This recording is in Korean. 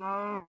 No